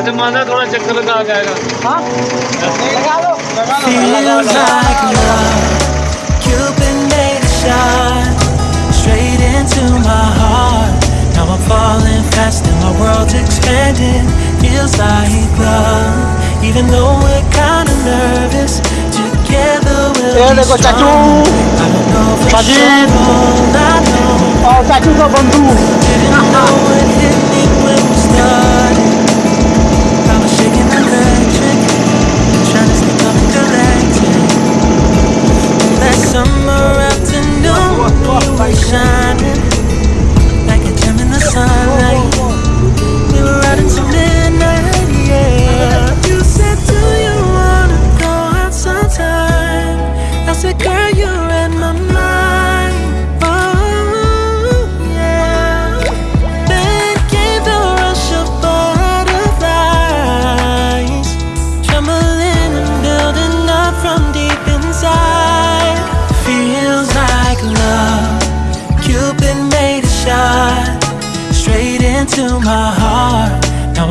अच्छा माना थोड़ा चक्कर लगा आ जाएगा हाँ लगा दो लगा दो Feels like love. Cupid made a shot straight into my heart. Now I'm falling fast and my world's expanding. Feels like love. Even though we're kinda nervous, together we'll ये be देखो चाचू strong. I don't know for बाजी। sure, all I know. और चाचू का बंधु Didn't know it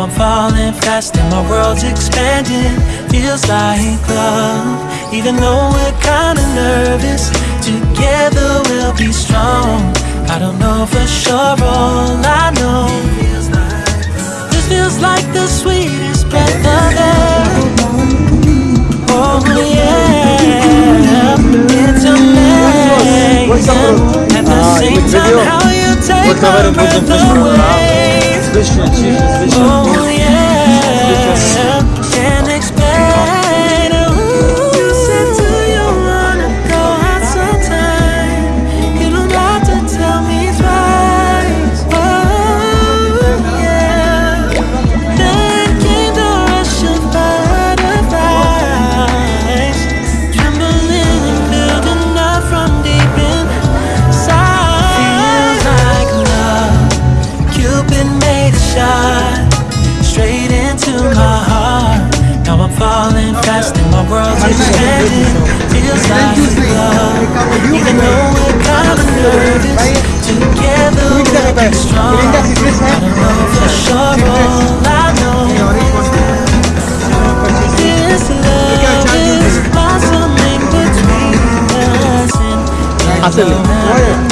Now I'm falling fast and my world's expanding. Feels like love, even though we're kinda nervous. Together we'll be strong. I don't know for sure, all I know. This feels like the sweetest breath of air. Oh yeah, it's amazing. At the same time, how you take my breath away. Oh world's Feels like love. Even though we're kind of nervous Together we can strong. I don't know for sure all I know This love is blossoming between us And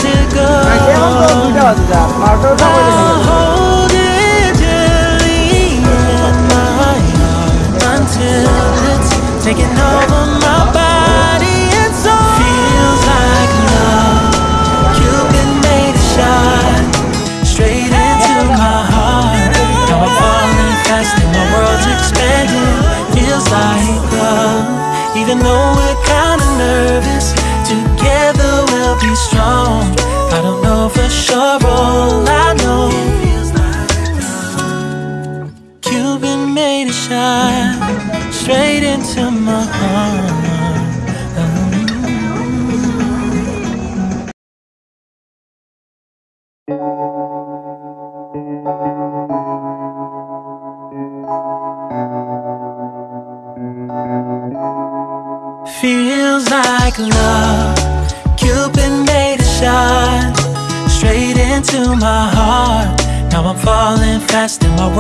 to go. I hold it in my heart Until taking over my body. It feels like love. Cupid made a shot straight into my heart. Now I'm falling fast and my world's expanding. Feels like love, even though we're kinda nervous. Together we'll be strong. I don't know for sure, Feels like love. Cupid made a shot straight into my heart. Now I'm falling fast in my world.